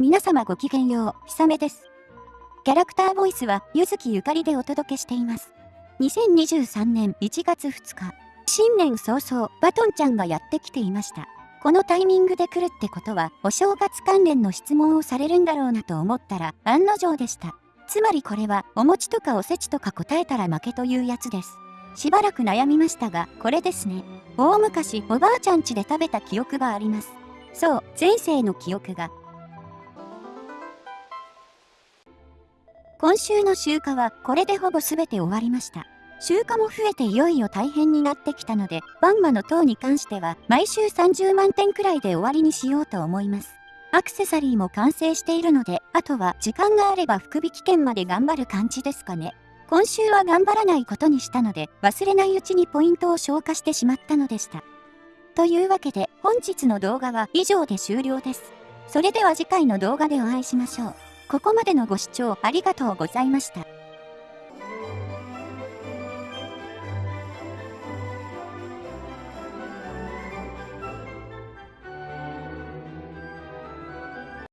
皆様ごきげんよう、ひさめです。キャラクターボイスは、ゆずきゆかりでお届けしています。2023年1月2日、新年早々、バトンちゃんがやってきていました。このタイミングで来るってことは、お正月関連の質問をされるんだろうなと思ったら、案の定でした。つまりこれは、お餅とかおせちとか答えたら負けというやつです。しばらく悩みましたが、これですね。大昔、おばあちゃん家で食べた記憶があります。そう、前世の記憶が。今週の集荷はこれでほぼ全て終わりました。集荷も増えていよいよ大変になってきたので、バンマの塔に関しては毎週30万点くらいで終わりにしようと思います。アクセサリーも完成しているので、あとは時間があれば福引券まで頑張る感じですかね。今週は頑張らないことにしたので、忘れないうちにポイントを消化してしまったのでした。というわけで、本日の動画は以上で終了です。それでは次回の動画でお会いしましょう。ここまでのご視聴ありがとうございました。